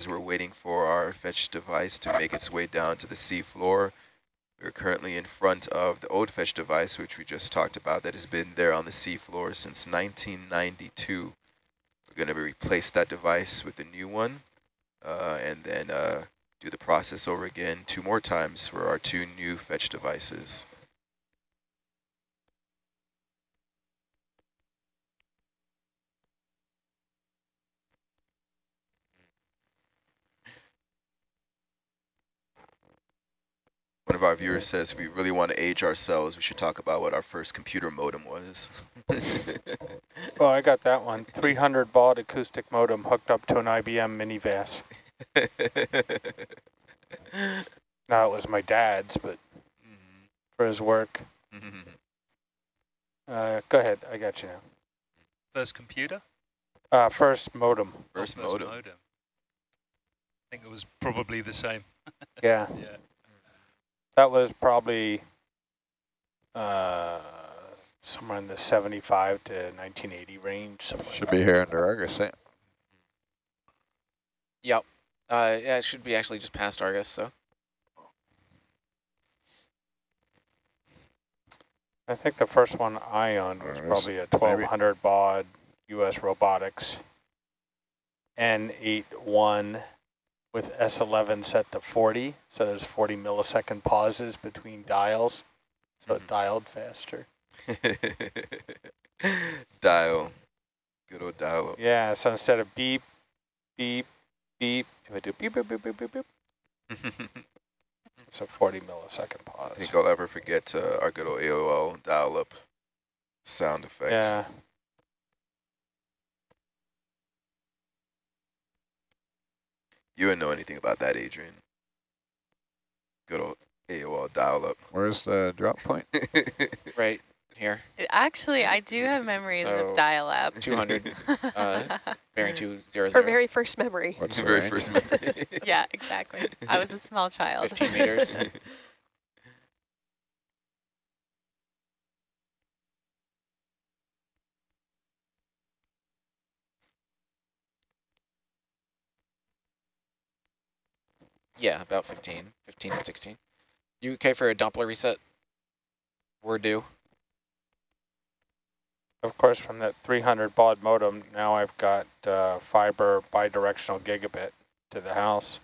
as we're waiting for our fetch device to make its way down to the sea floor. We're currently in front of the old fetch device, which we just talked about, that has been there on the sea floor since 1992. We're going to replace that device with a new one, uh, and then uh, do the process over again two more times for our two new fetch devices. One of our viewers says if we really want to age ourselves, we should talk about what our first computer modem was. well, I got that one. 300 baud acoustic modem hooked up to an IBM minivas. now it was my dad's, but mm -hmm. for his work. Mm -hmm. uh, go ahead, I got you now. First computer? Uh, first modem. First, oh, first modem. modem. I think it was probably the same. yeah. yeah. That was probably uh, somewhere in the 75 to 1980 range. Should be here under Argus, eh? Yep. Uh, yeah, it should be actually just past Argus, so. I think the first one I owned was probably a 1200 baud US Robotics N81 with S11 set to 40. So there's 40 millisecond pauses between dials. So mm -hmm. it mm-hmm. dialed faster. dial. Good old dial. Yeah, so instead of beep, beep, beep, if I do beep, beep, beep, beep, beep, beep. it's a 40 millisecond pause. I think I'll ever forget uh, our good old AOL dial-up sound effects. Yeah. You wouldn't know anything about that, Adrian. Good old AOL dial-up. Where's the drop point? right here. Actually, I do have memories so of dial-up. 200, uh, bearing 200. For very first memory. What's the very first memory? yeah, exactly. I was a small child. 15 meters. Yeah, about 15, 15 and 16. You okay for a Doppler reset? We're due. Of course, from that 300 baud modem, now I've got uh, fiber bidirectional gigabit to the house.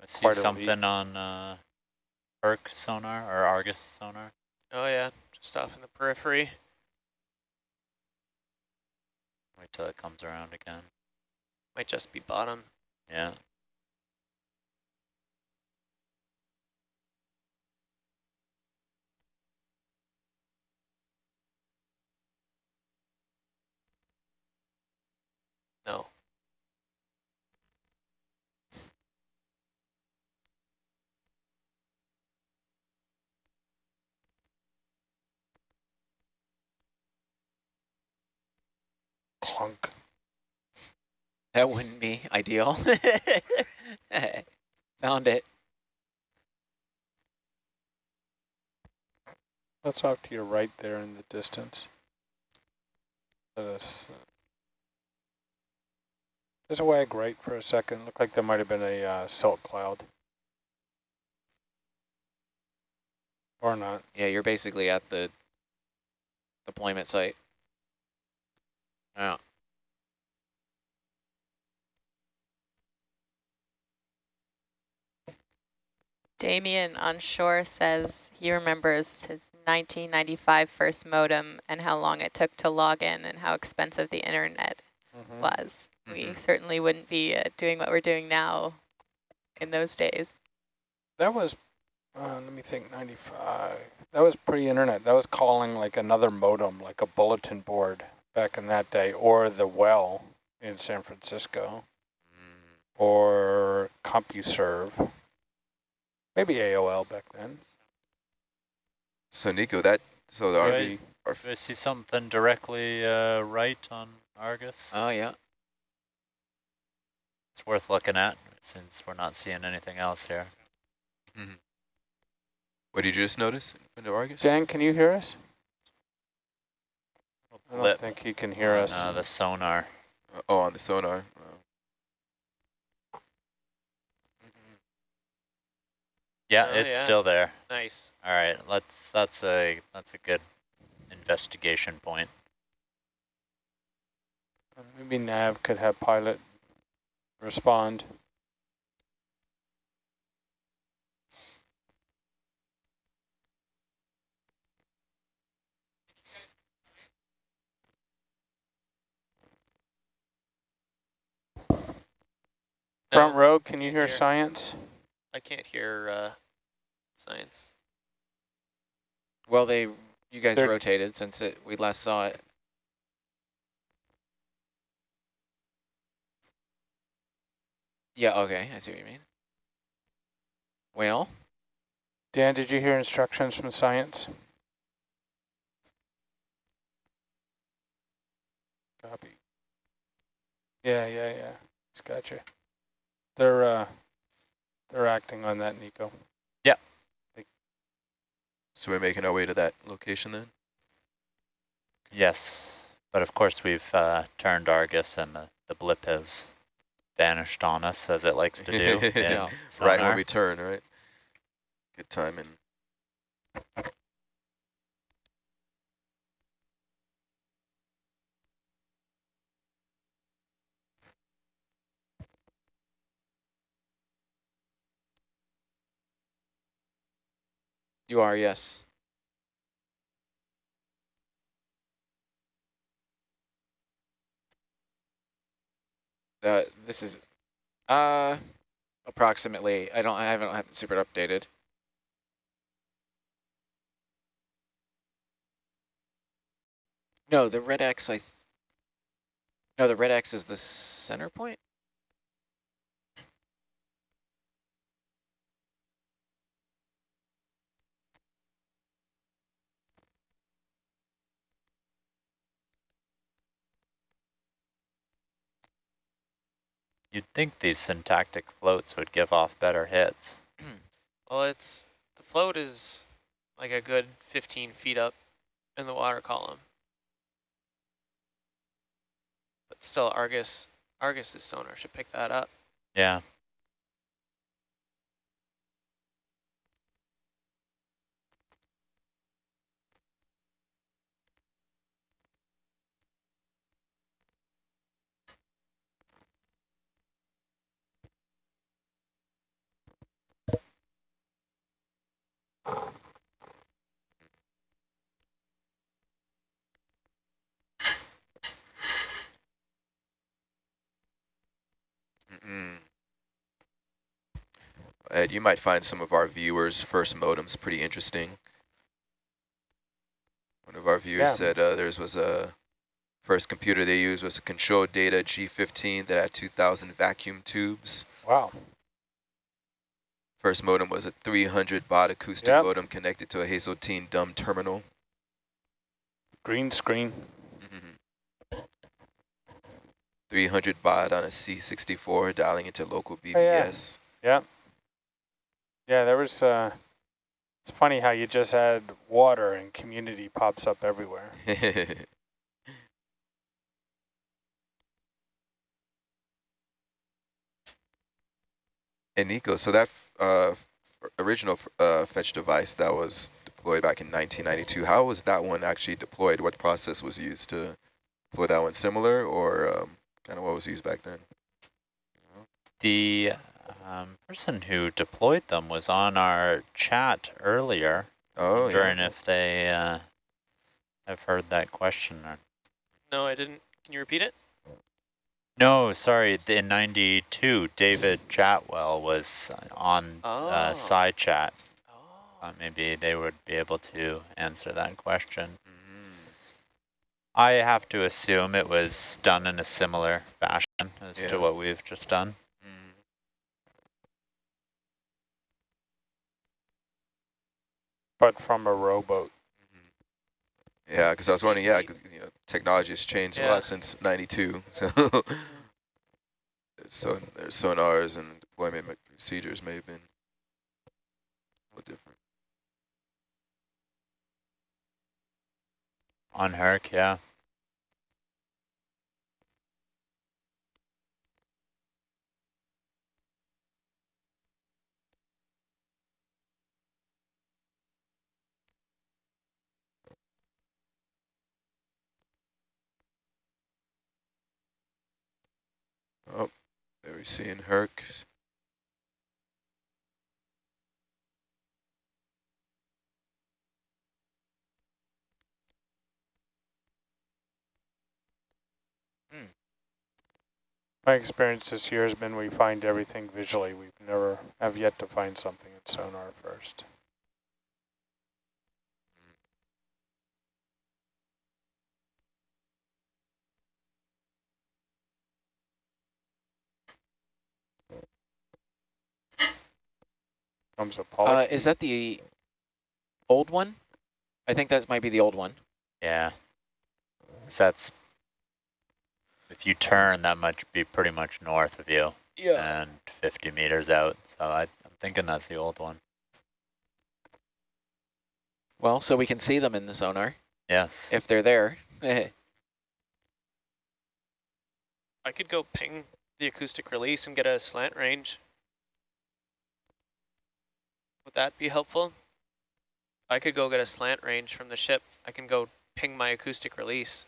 I see Quite something on uh, Herc sonar or Argus sonar. Oh yeah, just off in the periphery. Wait till it comes around again. Might just be bottom. Yeah. No. That wouldn't be ideal. Found it. Let's off to your right there in the distance. Let us. Uh, there's a wag right for a second. Looked like there might have been a uh, silt cloud. Or not. Yeah, you're basically at the deployment site. Yeah. Damien on shore says he remembers his 1995 first modem and how long it took to log in and how expensive the internet mm -hmm. was. Mm -hmm. We mm-hmm. certainly wouldn't be uh, doing what we're doing now in those days. That was, uh, let me think, 95. That was pre-internet. That was calling like another modem, like a bulletin board back in that day, or the well in San Francisco, or CompuServe, maybe AOL back then. So Nico, that so the RV. I, I see something directly uh, right on Argus. Oh yeah. It's worth looking at since we're not seeing anything else here. Mm -hmm. What did you just notice in Argus? Dan, can you hear us? I don't Lip. think he can hear on, us. Uh, the sonar. Uh, oh, on the sonar. Oh. Yeah, Oh, it's yeah. still there. Nice. All right, let's. That's a that's a good investigation point. Maybe Nav could have pilot respond. Front No, row, can you hear Here. science? I can't hear uh, science. Well, they you guys They're- rotated since it we last saw it. Yeah, okay, I see what you mean. Well, Dan, did you hear instructions from science? Copy. Yeah, yeah, yeah. Just gotcha. They're uh, they're acting on that, Nico. Yeah. So we're making our way to that location then? Yes, but of course we've uh, turned Argus, and the, the blip has vanished on us, as it likes to do. in Yeah. Right when we turn, right? Good timing. You are, yes. Uh, this is uh approximately. I don't. I haven't, I haven't super updated. No, the red X. I. No, the red X is the center point. You'd think these syntactic floats would give off better hits. Hmm. Well, it's the float is like a good 15 feet up in the water column. But still, Argus, Argus's sonar should pick that up. Yeah. Ed, you might find some of our viewers' first modems pretty interesting. One of our viewers Yeah. said uh, theirs was a first computer they used was a control data G15 that had 2,000 vacuum tubes. Wow. First modem was a 300 baud acoustic Yep. modem connected to a Hazeltine dumb terminal. Green screen. Mhm. 300 baud on a C64 dialing into local Oh, yeah. BBS. Yeah. Yeah, there was, uh, it's funny how you just add water and community pops up everywhere. And Nico, so that uh, original uh, fetch device that was deployed back in 1992, how was that one actually deployed? What process was used to deploy that one? Similar or um, kind of what was used back then? The um, person who deployed them was on our chat earlier, Oh, wondering yeah. if they uh, have heard that question. Or No, I didn't. Can you repeat it? no, sorry, in 92, David Chadwell was on uh, Oh. side chat. Oh. Uh, maybe they would be able to answer that question. Mhm. I have to assume it was done in a similar fashion as Yeah. to what we've just done. But from a rowboat. Mm-hmm. Yeah, because I was wondering, yeah, 'cause, you know, technology has changed a lot since 92. So there's, so there's sonars and deployment procedures may have been a little different. On Herc, yeah. Oh, we're seeing Herc. Hmm. My experience this year has been we find everything visually. We've never have yet to find something in sonar first. Comes a Uh, is that the old one? I think that might be the old one. Yeah. So that's, if you turn, that might be pretty much north of you Yeah. and 50 meters out. So I, I'm thinking that's the old one. Well, so we can see them in the sonar Yes. if they're there. I could go ping the acoustic release and get a slant range. Would that be helpful? I could go get a slant range from the ship. I can go ping my acoustic release.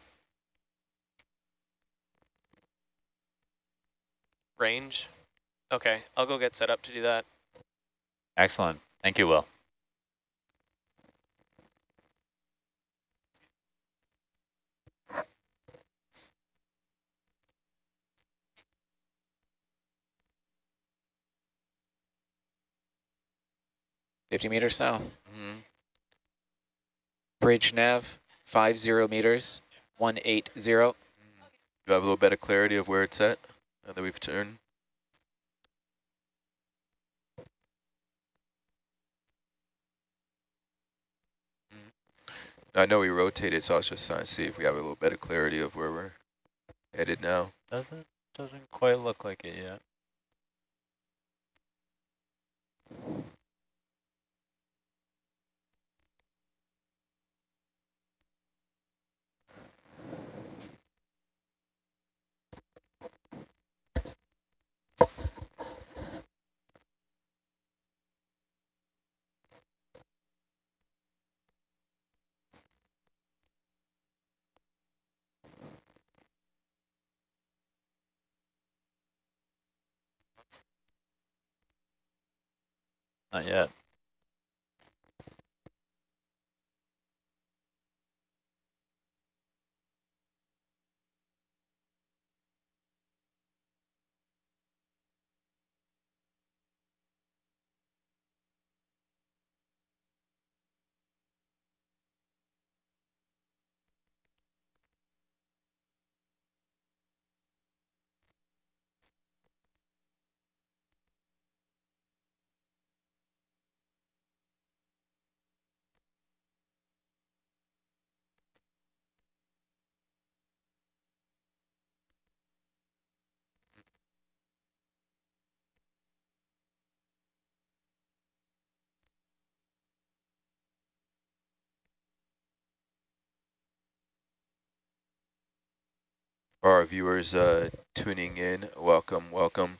Range? Okay, I'll go get set up to do that. Excellent. Thank you, Will. Fifty meters south. Mhm. Bridge nav, five zero meters, one eight zero. Do you have a little bit of clarity of where it's at now that we've turned? I know we rotated, so I was just trying to see if we have a little bit of clarity of where we're headed now. Doesn't doesn't quite look like it yet. Not yet. For our viewers uh, tuning in, welcome, welcome.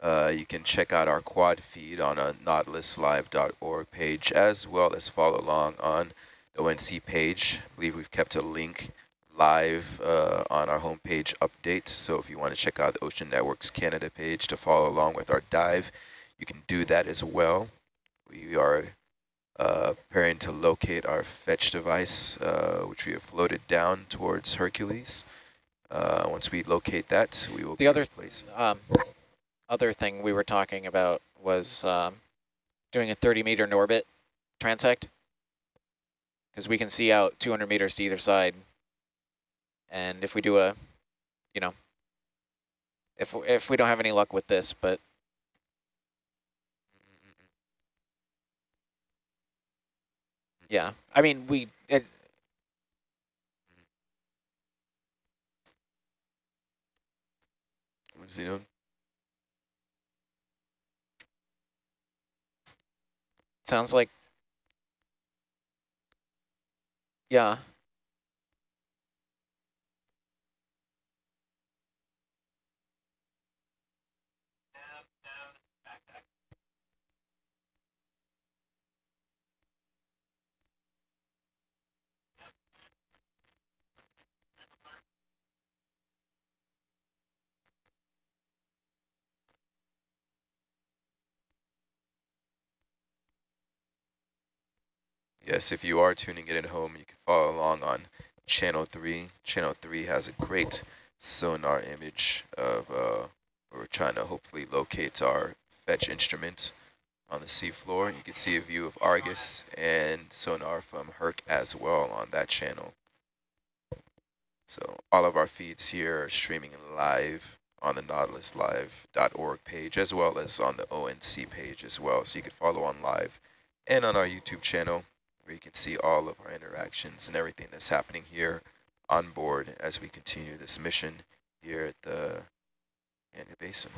Uh, you can check out our quad feed on a nautiluslive.org page, as well as follow along on the ONC page. I believe we've kept a link live uh, on our homepage update. So if you want to check out the Ocean Networks Canada page to follow along with our dive, you can do that as well. We are uh, preparing to locate our fetch device, uh, which we have floated down towards Hercules. Uh, once we locate that, we will The other replacing. um, other thing we were talking about was um, doing a 30 meter Norbit transect because we can see out 200 meters to either side. And if we do a, you know, if if we don't have any luck with this, but yeah, I mean we it, Doing? sounds like yeah. Yes, if you are tuning in at home, you can follow along on channel 3. Channel 3 has a great sonar image of, uh, we're trying to hopefully locate our fetch instrument on the seafloor. You can see a view of Argus and sonar from Herc as well on that channel. So all of our feeds here are streaming live on the nautiluslive.org page as well as on the ONC page as well. So you can follow on live and on our YouTube channel where you can see all of our interactions and everything that's happening here on board as we continue this mission here at the Canyon Basin.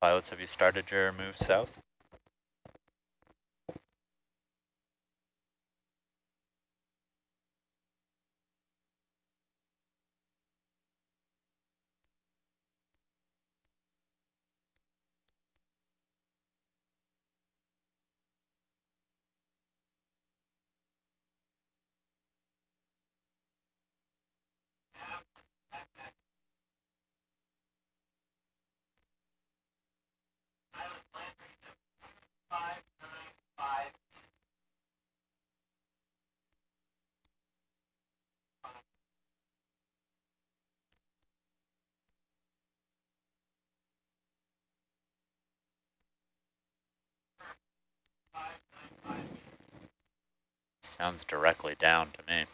Pilots, have you started your move south? Sounds directly down to me.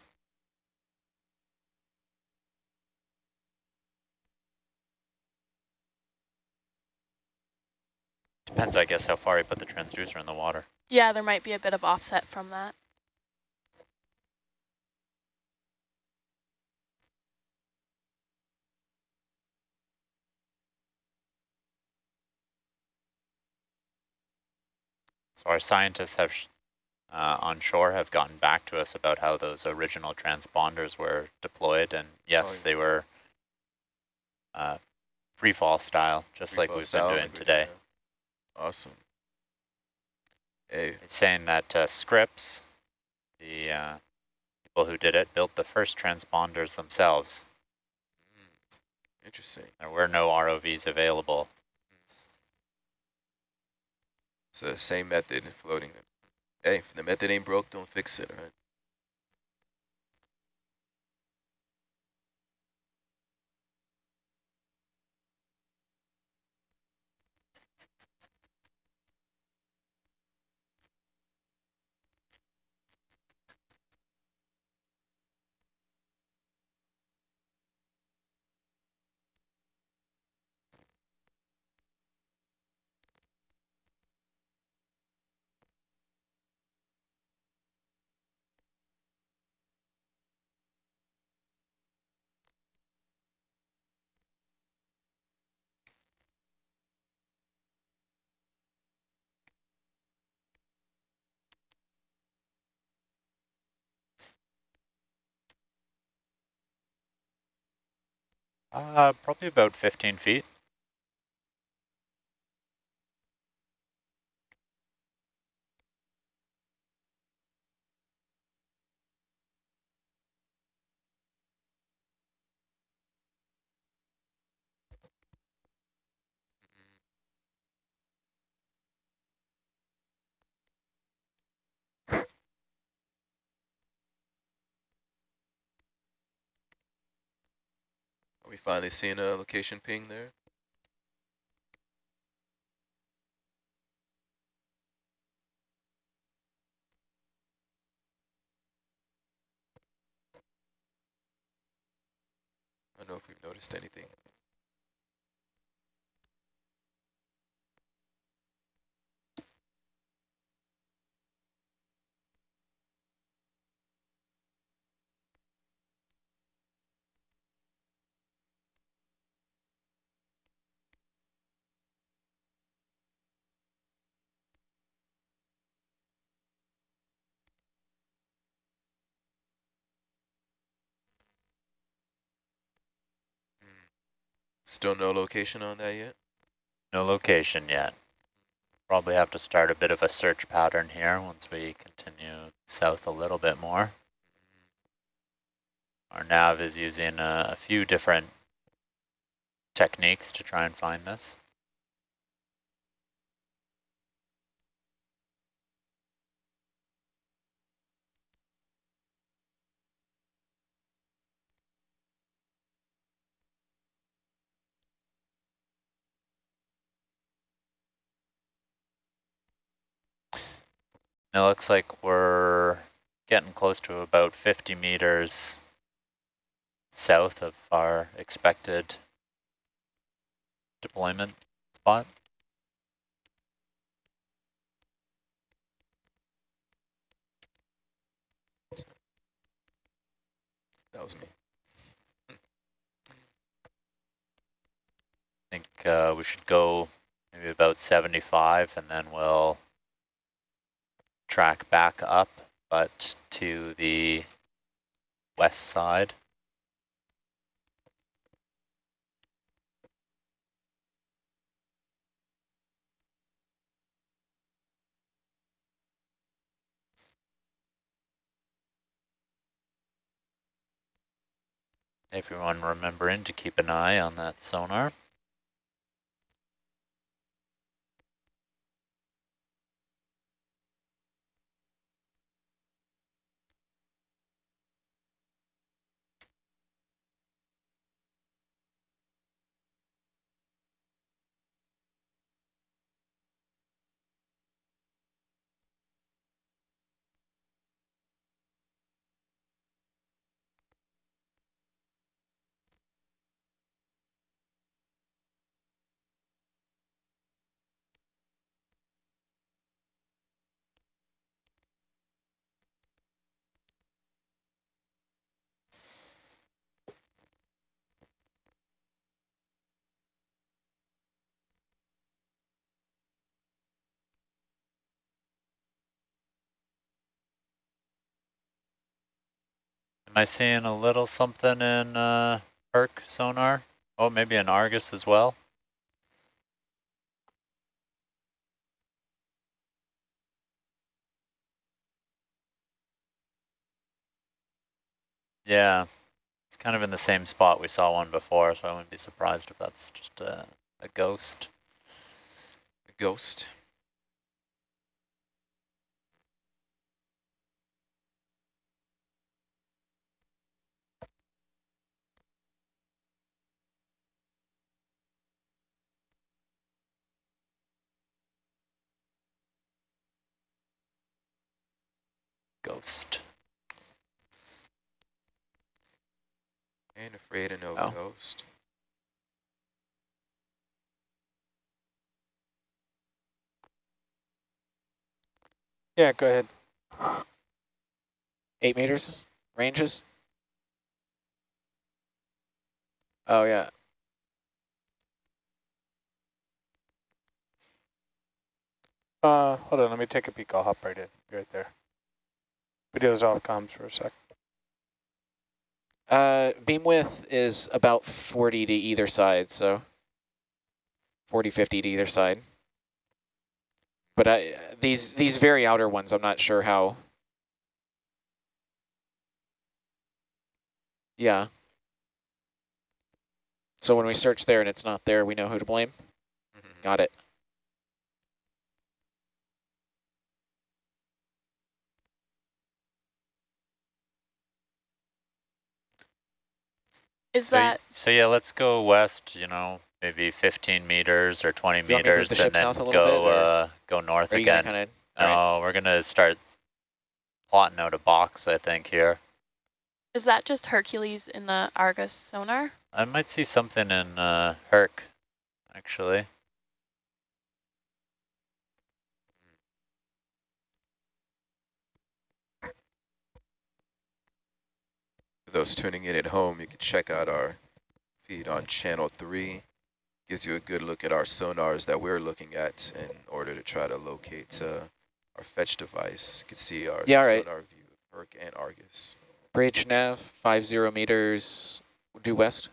Depends, I guess, how far you put the transducer in the water. Yeah, there might be a bit of offset from that. So our scientists have uh, on shore have gotten back to us about how those original transponders were deployed. And yes, oh, yeah. they were uh, free fall style, just free like we've been doing like today. Awesome. Hey. It's saying that uh, Scripps, the uh, people who did it, built the first transponders themselves. Mm. Interesting. There were no ROVs available. So the same method, floating them. Hey, if the method ain't broke, don't fix it, right? Uh, probably about 15 feet. Finally seeing a location ping there. I don't know if we've noticed anything. Still no location on that yet? No location yet. Probably have to start a bit of a search pattern here once we continue south a little bit more. Our nav is using a, a few different techniques to try and find this. It looks like we're getting close to about 50 meters south of our expected deployment spot. That was me. I think uh, we should go maybe about 75 and then we'll track back up, but to the west side. Everyone remembering to keep an eye on that sonar. Am I seeing a little something in uh, Herc sonar? Oh, maybe in Argus as well? Yeah, it's kind of in the same spot we saw one before, so I wouldn't be surprised if that's just a, a ghost. A ghost. Ghost. Ain't afraid of no Oh. ghost. Yeah, go ahead. Eight meters ranges. Oh yeah. Uh, hold on, let me take a peek. I'll hop right in. Be right there. Video's off comms for a sec. Uh, beam width is about 40 to either side, so 40, 50 to either side. But I, these these very outer ones, I'm not sure how. Yeah. So when we search there and it's not there, we know who to blame. Mhm. Got it. Is So, that so yeah, let's go west, you know, maybe 15 meters or 20 You want me to move meters and then south a little go, bit, uh, go north gonna again. kind of? No, all we're going to start plotting out a box, I think, here. is that just Hercules in the Argus sonar? I might see something in uh, Herc, actually. Those tuning in at home, you can check out our feed on channel three. Gives you a good look at our sonars that we're looking at in order to try to locate uh, our fetch device. You can see our Yeah, right. sonar view of Herc and Argus. Bridge nav, five zero meters due west.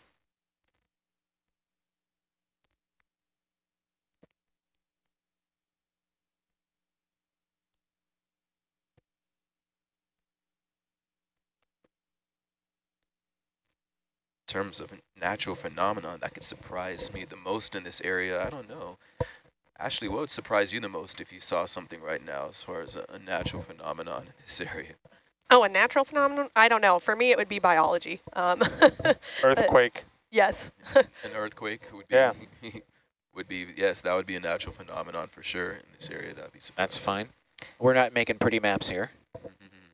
Terms of a natural phenomenon that could surprise me the most in this area, I don't know. Ashley, what would surprise you the most if you saw something right now as far as a, a natural phenomenon in this area? Oh, a natural phenomenon? I don't know. For me, it would be biology. Um, Earthquake. yes. An earthquake would be, Yeah. would be, yes, that would be a natural phenomenon for sure in this area. That would be surprising. That's fine. We're not making pretty maps here. Mhm.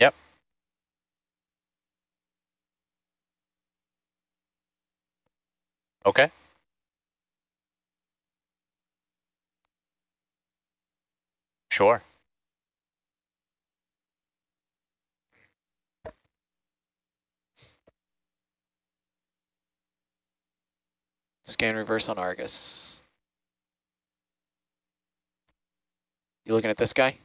Yep. Okay. Sure. Scan reverse on Argus. You looking at this guy?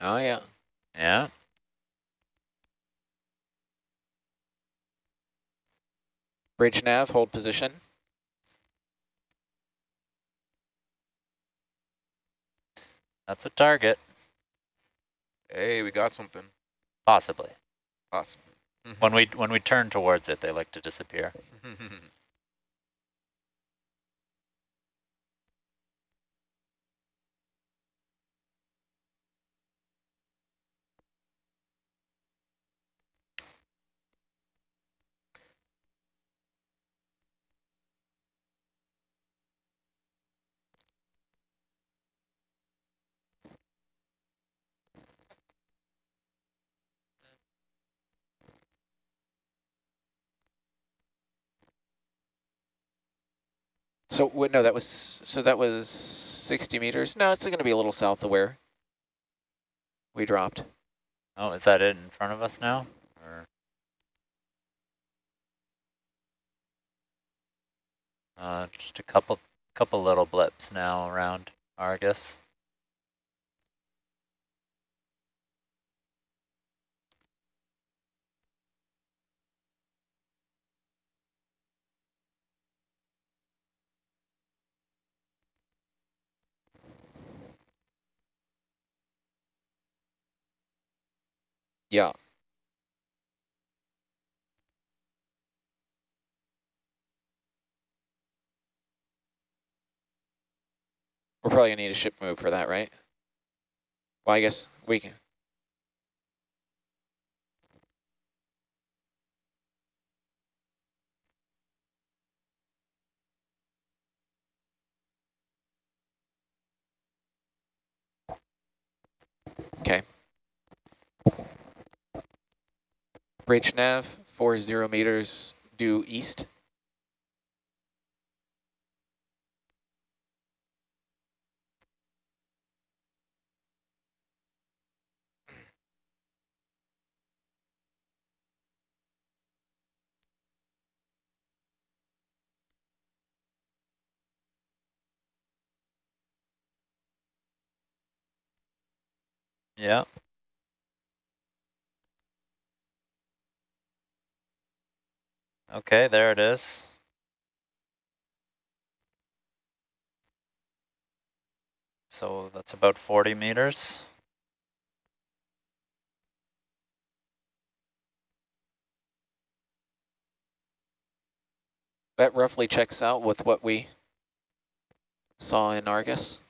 Oh yeah. Yeah. Bridge nav, hold position. That's a target, Hey, we got something. possibly. Possible. Mm-hmm. When we when we turn towards it, they like to disappear. So wait, no, that was so that was 60 meters. No, it's going to be a little south of where we dropped. Oh, is that it in front of us now? Or uh, just a couple couple little blips now around Argus. Yeah. We're probably gonna need a ship move for that, right? Well, I guess we can. Okay. Bridge nav, four zero meters due east. Yeah. Okay, there it is. So that's about 40 meters. That roughly checks out with what we saw in Argus.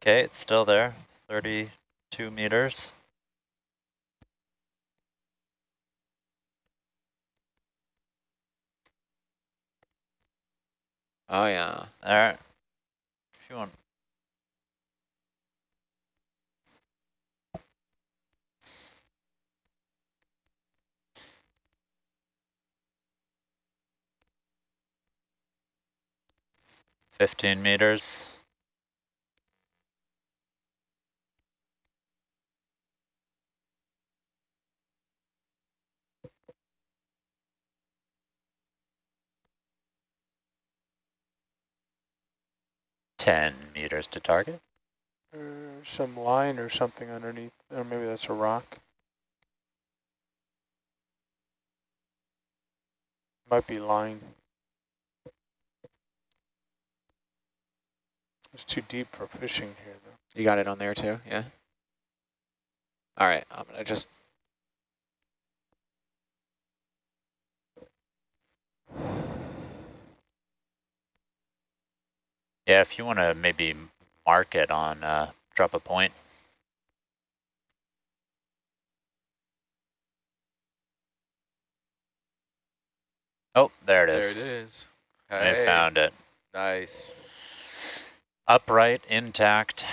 Okay, it's still there, 32 meters. Oh yeah. All right. If you want. Fifteen meters. Ten meters to target. There's some line or something underneath, or maybe that's a rock. Might be line. It's too deep for fishing here, though. You got it on there too, yeah? All right, I'm gonna just Yeah, if you want to maybe mark it on uh, drop a point. Oh, there it is. There it is. I found it. Nice. Upright, intact.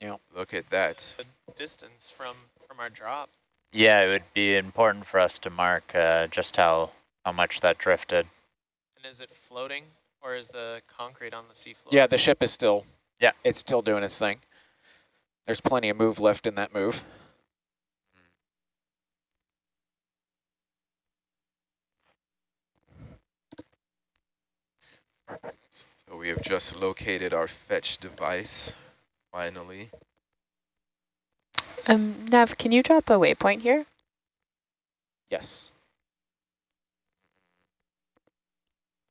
Yep. Look at that. The distance from, from our drop. Yeah, it would be important for us to mark uh, just how, how much that drifted. And is it floating or is the concrete on the seafloor? Yeah, the ship is still Yeah. it's still doing its thing. There's plenty of move left in that move. So we have just located our fetch device, finally. Um, Nav, can you drop a waypoint here? Yes.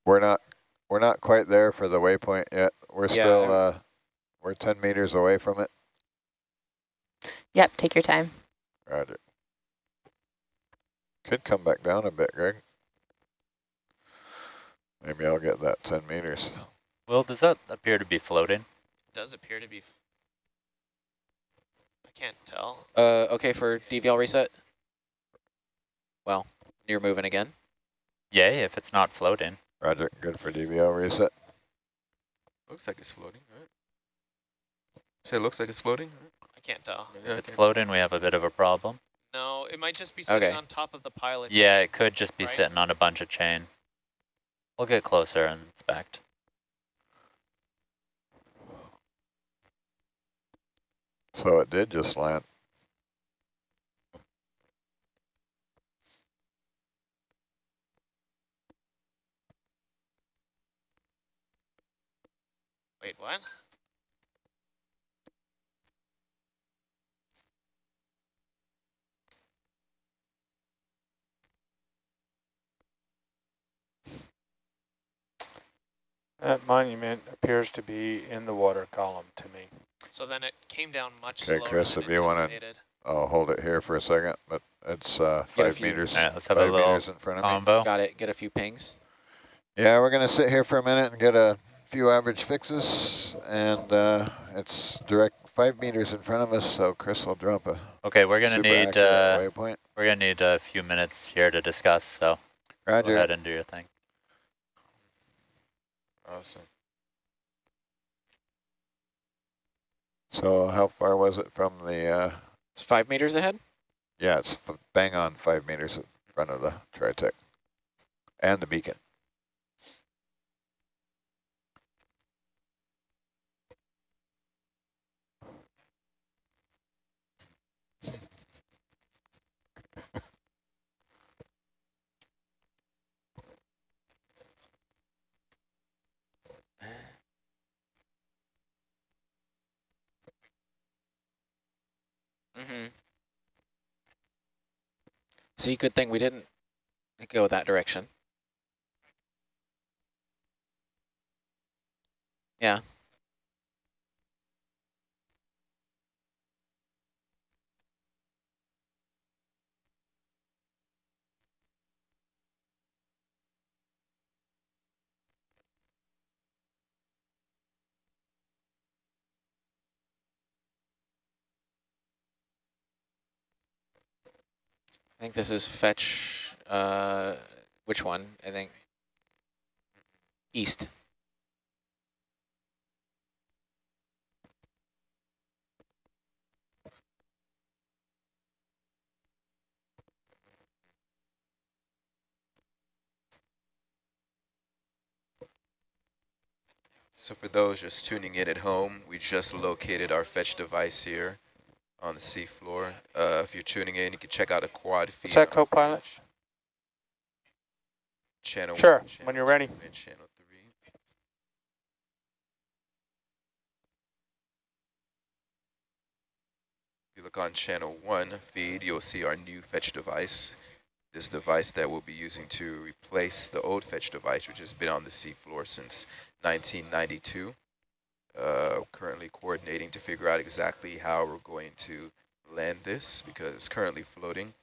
We're not we're not quite there for the waypoint yet. We're Yeah, still uh we're ten meters away from it. Yep, take your time. Roger. Could come back down a bit, Greg. Maybe I'll get that ten meters. Well, does that appear to be floating? It does appear to be. I can't tell. Uh, okay for DVL reset. Well, you're moving again. Yay, if it's not floating. Roger, good for DVL reset. Looks like it's floating, right? Say it looks like it's floating? I can't tell. Yeah, If it's okay. floating, we have a bit of a problem. No, it might just be sitting Okay. on top of the pilot. Yeah, it could just be Right. sitting on a bunch of chain. We'll get closer and inspect. So it did just land. Wait, what? That monument appears to be in the water column to me. So then it came down much Okay, slower Chris, than if you wanna- I'll hold it here for a second, but it's uh, five few- meters. All right, let's have a five little meters in front of me. combo. Got it. Get a few pings. Yeah, we're gonna sit here for a minute and get a few average fixes, and uh, it's direct five meters in front of us. So Chris will drop a Okay, we're gonna super need uh, waypoint. we're gonna need a few minutes here to discuss. So go Roger. ahead and do your thing. Awesome. So how far was it from the? Uh, It's five meters ahead. yeah, it's f bang on five meters in front of the Tritech and the beacon. Mm-hmm. See, good thing we didn't go that direction. Yeah. Think this is fetch, uh, which one? I think east. So for those just tuning in at home, we just located our fetch device here on the seafloor. Uh, if you're tuning in, you can check out a quad feed. What's that, co-pilot? Channel Sure, one, channel when you're ready. channel three. If you look on channel one feed, you'll see our new fetch device. This device that we'll be using to replace the old fetch device, which has been on the seafloor since 1992. Uh, currently coordinating to figure out exactly how we're going to land this because it's currently floating.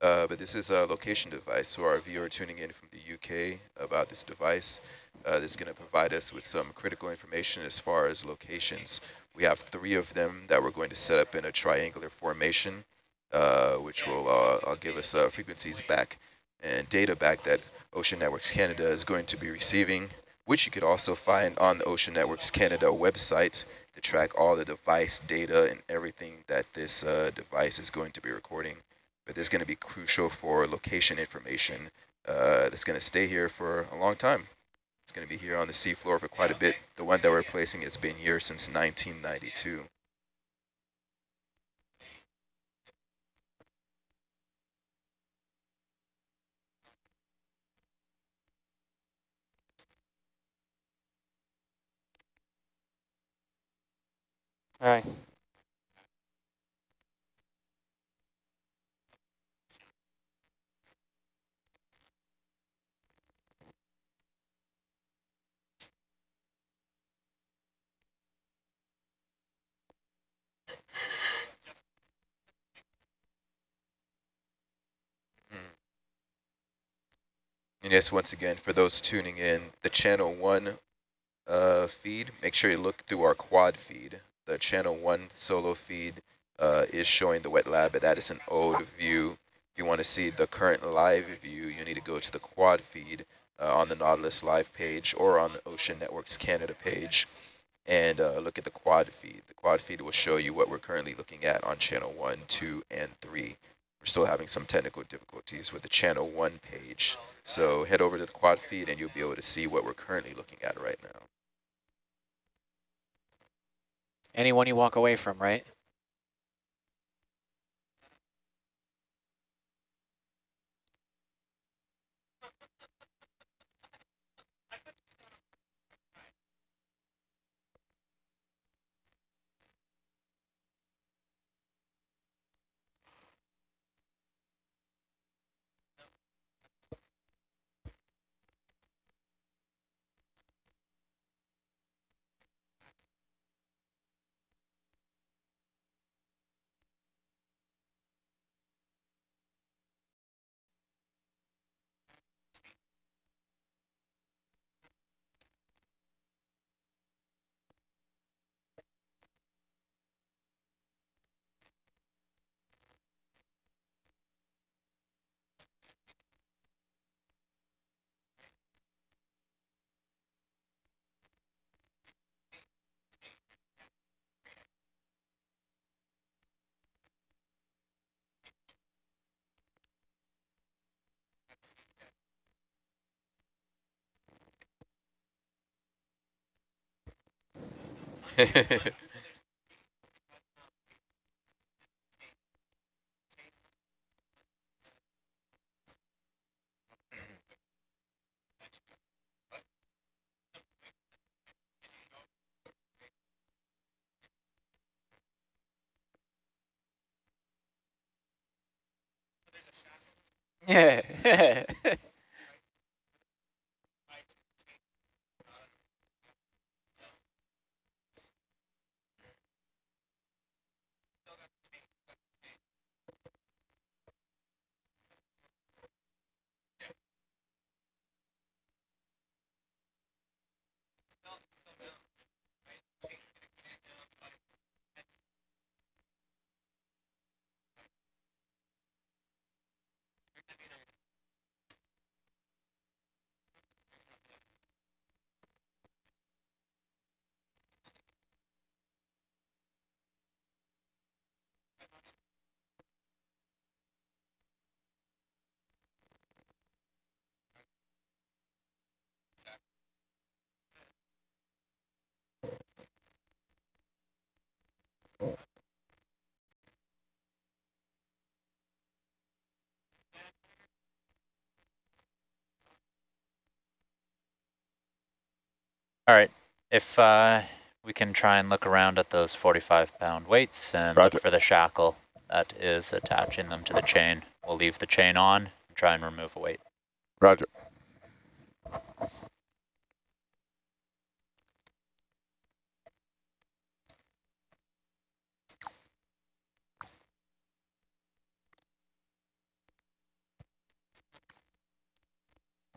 Uh, but this is a location device, so our viewer tuning in from the UK about this device, uh, this is going to provide us with some critical information as far as locations. We have three of them that we're going to set up in a triangular formation, uh, which will uh, give us uh, frequencies back and data back that Ocean Networks Canada is going to be receiving, which you could also find on the Ocean Networks Canada website to track all the device data and everything that this uh, device is going to be recording but there's going to be crucial for location information uh, that's going to stay here for a long time. It's going to be here on the seafloor for quite a bit. The one that we're placing has been here since 1992. All right. And yes, once again, for those tuning in, the channel one uh, feed, make sure you look through our quad feed. The channel one solo feed uh, is showing the wet lab, but that is an old view. If you want to see the current live view, you need to go to the quad feed uh, on the Nautilus live page or on the Ocean Networks Canada page and uh, look at the quad feed. The quad feed will show you what we're currently looking at on channel one, two, and three. We're still having some technical difficulties with the channel one page. So head over to the quad feed and you'll be able to see what we're currently looking at right now. Anyone you walk away from, right? Yeah. All right. If uh, we can try and look around at those 45 pound weights and Roger. look for the shackle that is attaching them to the chain. We'll leave the chain on and try and remove a weight. Roger.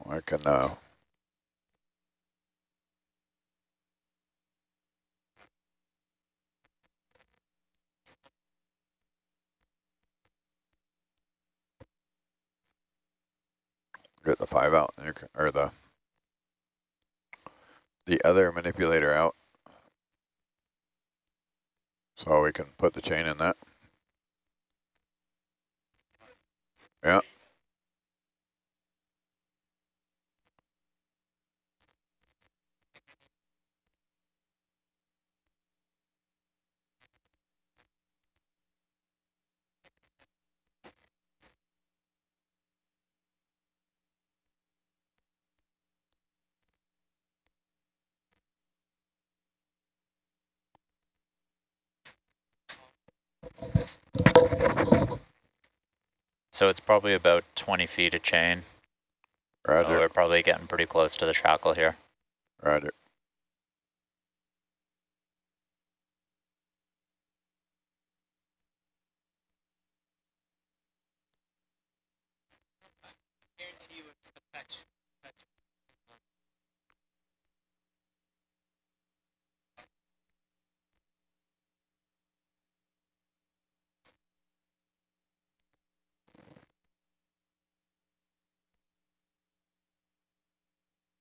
I can uh, get the five out, or the the other manipulator out, so we can put the chain in that. Yeah. So it's probably about 20 feet of chain. So we're probably getting pretty close to the shackle here. roger.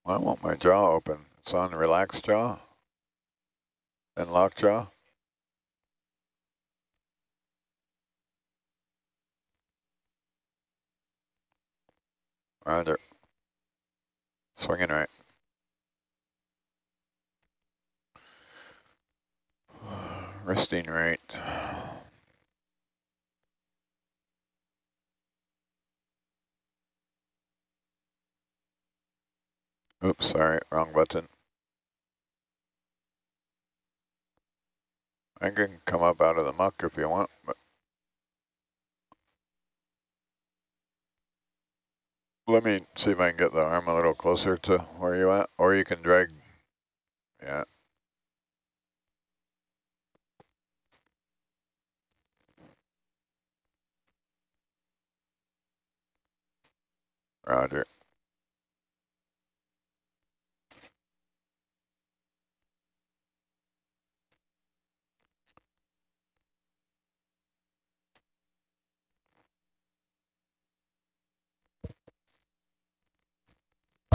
I want my jaw open. It's on relaxed jaw and lock jaw. Roger. Swinging right. Resting right. Oops, sorry, wrong button. I can come up out of the muck if you want, but let me see if I can get the arm a little closer to where you at, or you can drag. Yeah. Roger.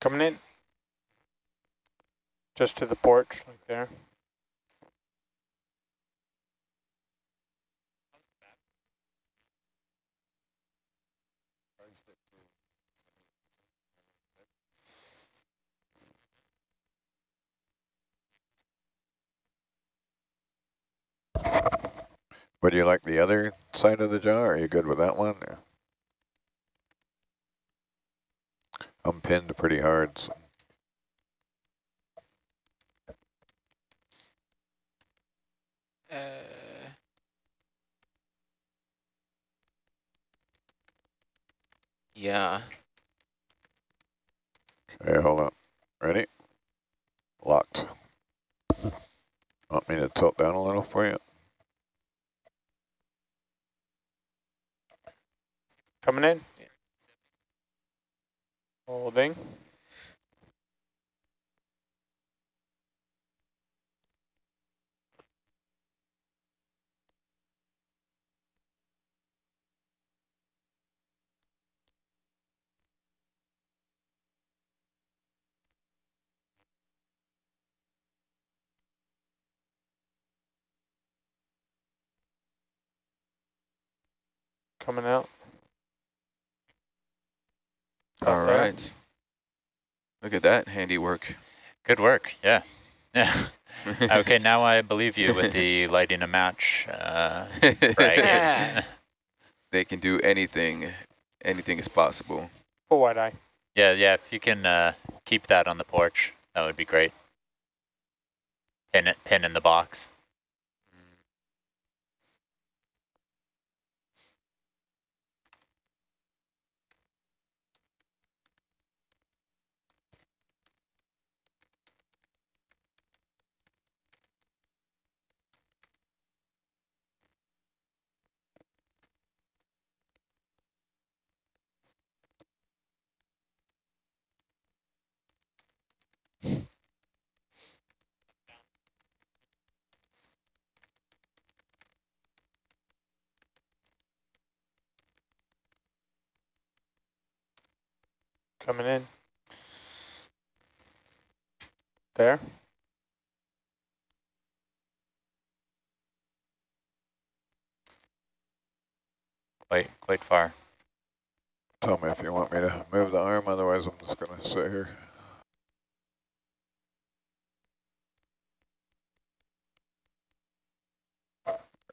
Coming in. Just to the porch, like there. Would you like the other side of the jaw? Are you good with that one? I'm pinned pretty hard. So. Uh, yeah. Okay, hold on. Ready? Locked. Want me to tilt down a little for you? Coming in. Holding. coming out. All there. right. Look at that handiwork. Good work. Yeah. Yeah. okay, now I believe you with the lighting a match. Uh, brag. they can do anything. Anything is possible. Full wide eye. yeah, yeah. If you can uh, keep that on the porch, that would be great. Pin it, pin in the box. Coming in. There. Quite, quite far. Tell me if you want me to move the arm, otherwise I'm just gonna sit here.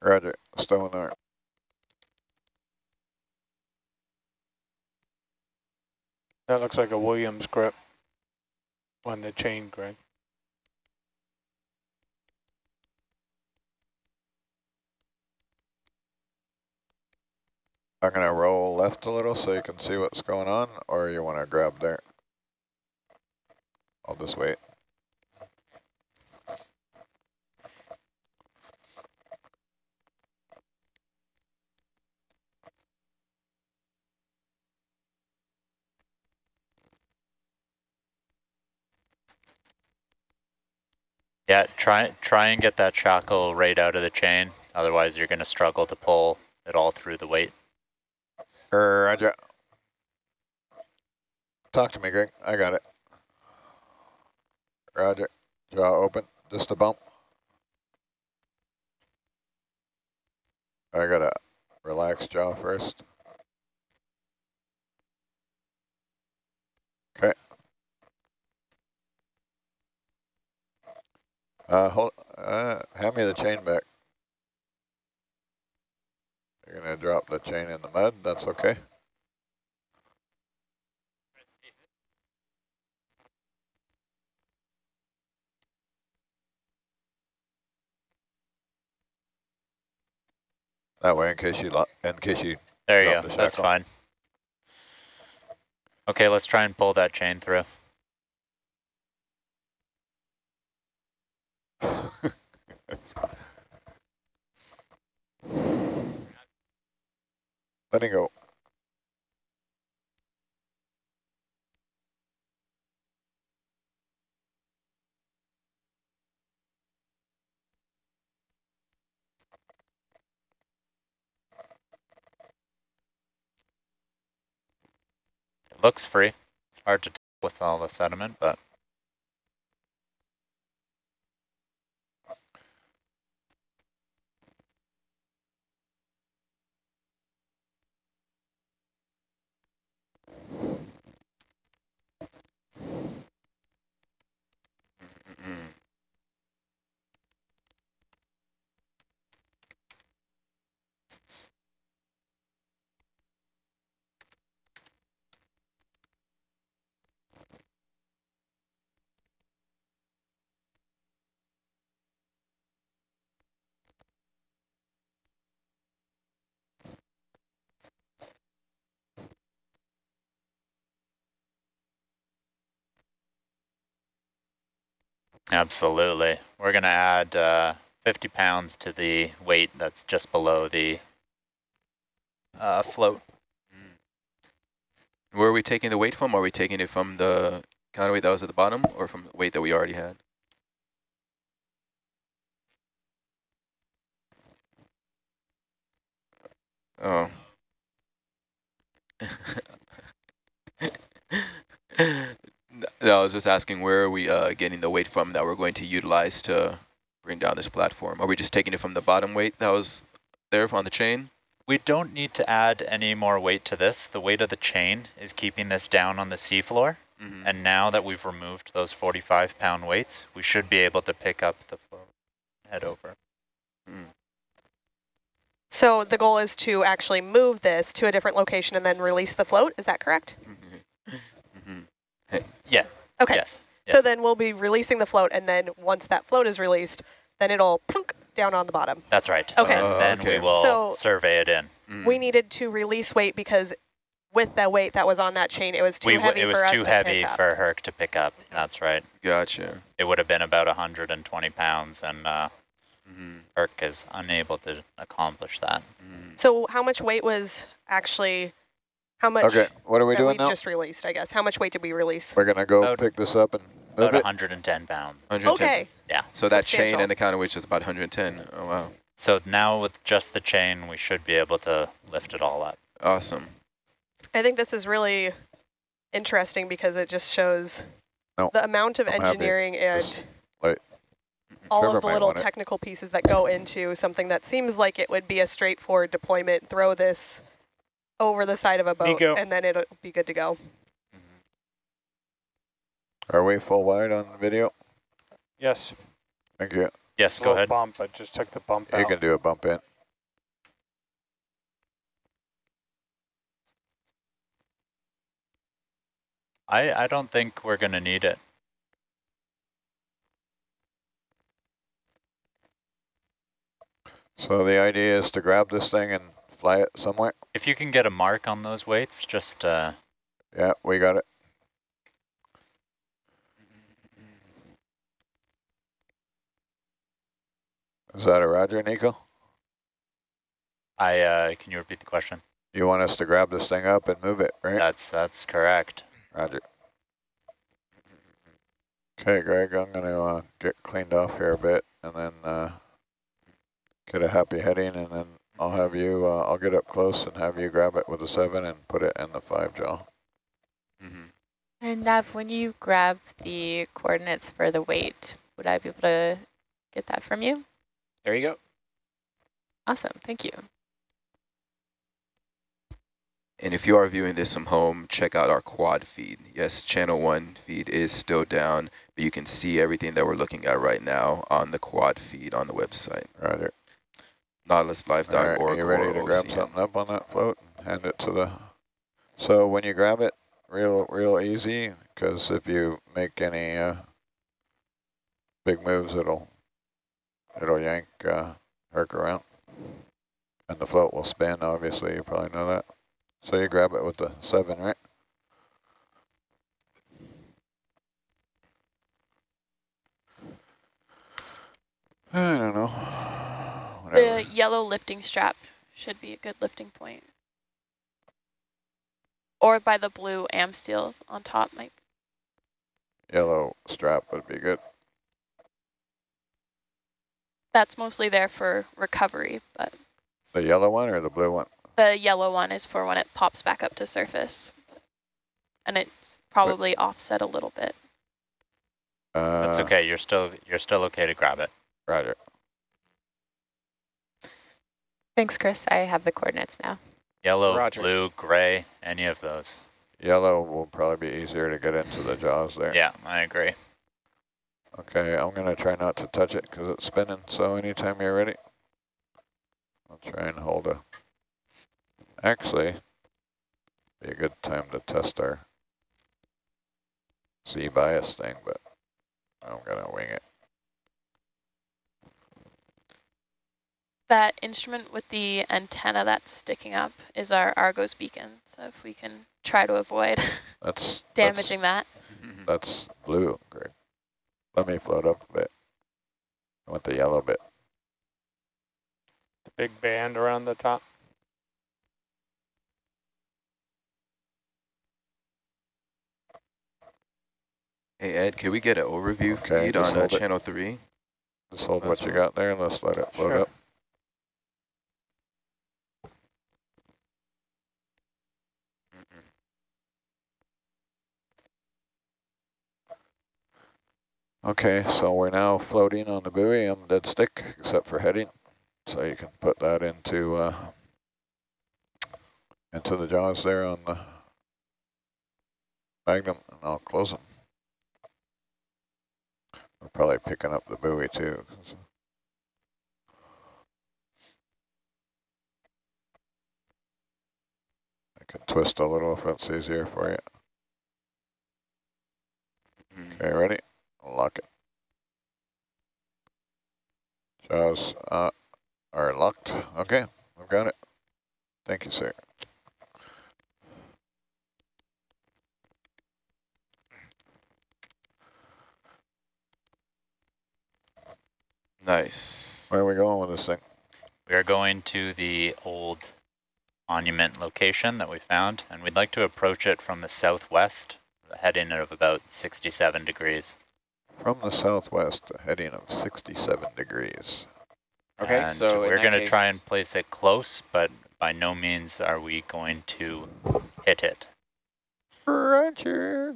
Roger, stowing arm. That looks like a Williams grip on the chain, Greg. I'm gonna roll left a little so you can see what's going on, or you wanna grab there? I'll just wait. Yeah, try try and get that shackle right out of the chain. Otherwise, you're going to struggle to pull it all through the weight. Roger. Talk to me, Greg. I got it. Roger. Jaw open. Just a bump. I gotta relax jaw first. Okay. Uh, hold. Uh, hand me the chain back. You're gonna drop the chain in the mud. That's okay. That way, in case you, lo- in case you, There you go. the That's fine. Okay, let's try and pull that chain through. Letting go. It looks free. It's hard to tell with all the sediment, but Mm. Absolutely. We're going to add uh, 50 pounds to the weight that's just below the uh, float. Where are we taking the weight from? Are we taking it from the counterweight that was at the bottom or from the weight that we already had? Oh. no, I was just asking where are we uh, getting the weight from that we're going to utilize to bring down this platform? Are we just taking it from the bottom weight that was there on the chain? We don't need to add any more weight to this. The weight of the chain is keeping this down on the seafloor. Mm -hmm. And now that we've removed those 45 pound weights, we should be able to pick up the float, head over. Mm. So the goal is to actually move this to a different location and then release the float. Is that correct? -hmm. Yeah. Okay. Yes. So yes. then we'll be releasing the float, and then once that float is released, then it'll plunk down on the bottom. That's right. Okay. Uh, then okay. we will So- survey it in. Mm. We needed to release weight because with that weight that was on that chain, it was too We w- heavy it was for us too to heavy pick up. for Herc to pick up. That's right. Gotcha. It would have been about 120 pounds, and uh, Mm -hmm. Herc is unable to accomplish that. Mm. So how much weight was actually, how much Okay, what are we doing we now? just released, I guess? How much weight did we release? We're gonna go About- pick this up and move About it. 110 pounds. 110. Okay. Yeah. So that chain and the counterweight is about 110. Oh, wow. So now with just the chain, we should be able to lift it all up. Awesome. I think this is really interesting because it just shows No, the amount of I'm happy. engineering and Just all Whoever of the little want it. technical pieces that go into something that seems like it would be a straightforward deployment, throw this over the side of a boat, Nico. and then it'll be good to go. Mm-hmm. Are we full wide on the video? Yes. Thank you. Yes, go ahead. Bump. I just took the bump You out. can do a bump in. I, I don't think we're going to need it. So the idea is to grab this thing and fly it somewhere? If you can get a mark on those weights, just uh, Yeah, we got it. Is that a roger, Nico? I uh, can you repeat the question? You want us to grab this thing up and move it, right? That's that's correct. Roger. Okay, Greg, I'm going to uh, get cleaned off here a bit and then uh, get a happy heading and then I'll have you, uh, I'll get up close and have you grab it with a seven and put it in the five jaw. Mm -hmm. And Nav, when you grab the coordinates for the weight, would I be able to get that from you? There you go. Awesome, thank you. And if you are viewing this from home, check out our quad feed. Yes, channel one feed is still down, but you can see everything that we're looking at right now on the quad feed on the website. Roger. NautilusLive.org. Right, are you ready to grab something up on that float and hand it to the... So when you grab it, real real easy, because if you make any uh, big moves, it'll it'll yank uh, Herc around. And the float will spin, obviously, you probably know that. So you grab it with the seven, right? I don't know. Whatever. The yellow lifting strap should be a good lifting point. Or by the blue AmSteels on top might Yellow strap would be good. that's mostly there for recovery, but The yellow one or the blue one? the yellow one is for when it pops back up to surface. And it's probably offset a little bit. Uh, That's okay. You're still you're still okay to grab it. Roger. Thanks, Chris. I have the coordinates now. Yellow, Roger. blue, gray, any of those. Yellow will probably be easier to get into the jaws there. Yeah, I agree. Okay, I'm going to try not to touch it because it's spinning. So anytime you're ready, I'll try and hold a... Actually, be a good time to test our Z bias thing, but I'm going to wing it. That instrument with the antenna that's sticking up is our Argos beacon. So if we can try to avoid That's damaging that. Mhm. That's, that's blue, Greg. Let me float up a bit. I want the yellow bit. The big band around the top. Hey, Ed, can we get an overview Okay, feed just on uh, channel three? Just hold That's what you got there and let's let it float Sure. up. Okay, so we're now floating on the buoy. I'm dead stick, except for heading. So you can put that into uh, into the jaws there on the magnum, and I'll close them. We're probably picking up the buoy too. I can twist a little if it's easier for you. Mhm. Okay, ready? Lock it. Jaws uh, are locked. Okay, I've got it. Thank you, sir. Nice. Where are we going with this thing? We are going to the old monument location that we found, and we'd like to approach it from the southwest, heading of about 67 degrees. From the southwest, a heading of 67 degrees. Okay, and so we're going to try and place it close, but by no means are we going to hit it. Roger.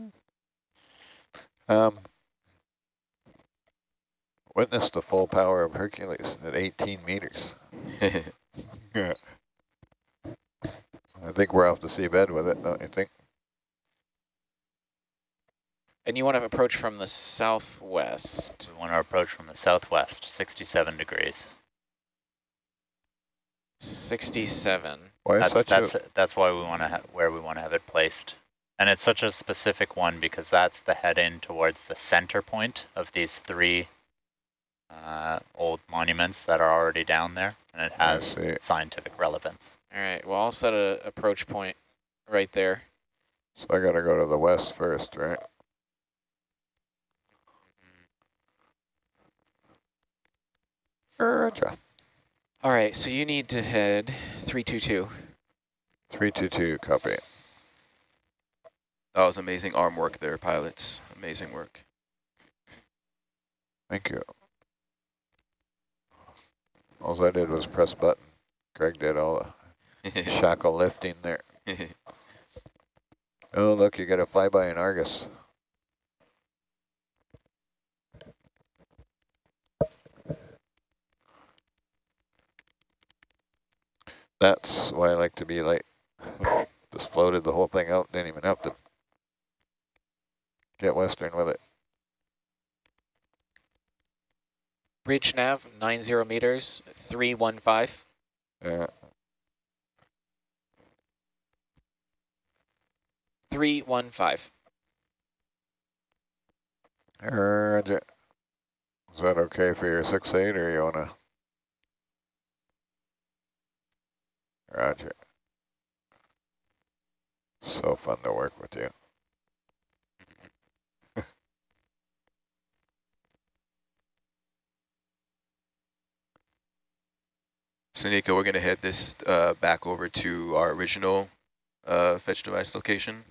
Um, witness the full power of Hercules at 18 meters. I think we're off the seabed with it, don't you think? And you want to approach from the southwest. We want to approach from the southwest, 67 degrees. 67. Why is That's such that's a, that's why we want to ha where we want to have it placed, and it's such a specific one because that's the head in towards the center point of these three uh, old monuments that are already down there, and it has scientific relevance. All right, well, I'll set a approach point right there. so I gotta go to the west first, right? Roger. All right, so you need to head 322. 322, copy. That was amazing arm work there, pilots. Amazing work. Thank you. All I did was press button. Greg did all the shackle lifting there. Oh, look, you got a flyby in Argus. That's why I like to be late. Just floated the whole thing out, didn't even have to get western with it. Bridge nav, 90 meters, 315. Yeah, 315. Roger. Is that okay for your six eight, or you wanna? Roger. So fun to work with you. So we're going to head this uh, back over to our original uh, fetch device location.